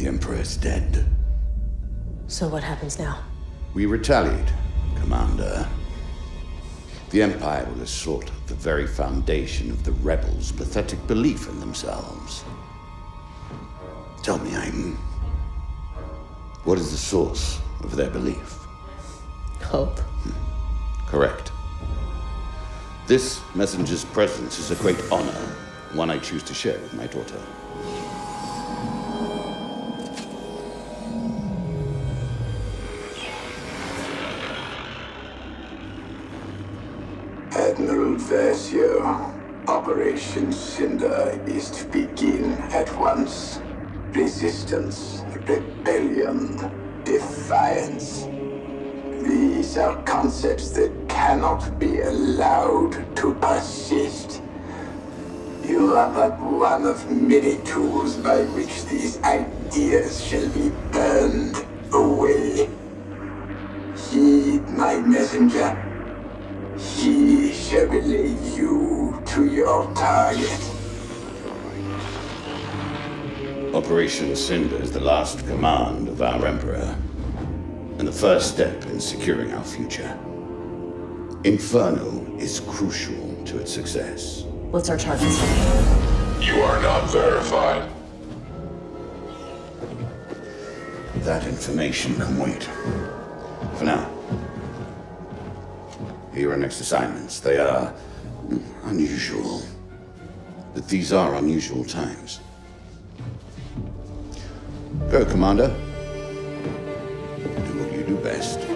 The Emperor is dead. So what happens now? We retaliate, Commander. The Empire will assault the very foundation of the rebels' pathetic belief in themselves. Tell me, Iden. What is the source of their belief? Hope. Hmm. Correct. This messenger's presence is a great honor, one I choose to share with my daughter. Admiral Versio, Operation Cinder is to begin at once. Resistance, rebellion, defiance. These are concepts that cannot be allowed to persist. You are but one of many tools by which these ideas shall be burned away. Heed my messenger. He shall relay you to your target. Operation Cinder is the last command of our Emperor, and the first step in securing our future. Inferno is crucial to its success. What's our target? You are not verified. That information can wait. Your next assignments. They are unusual. But these are unusual times. Go, Commander. Do what you do best.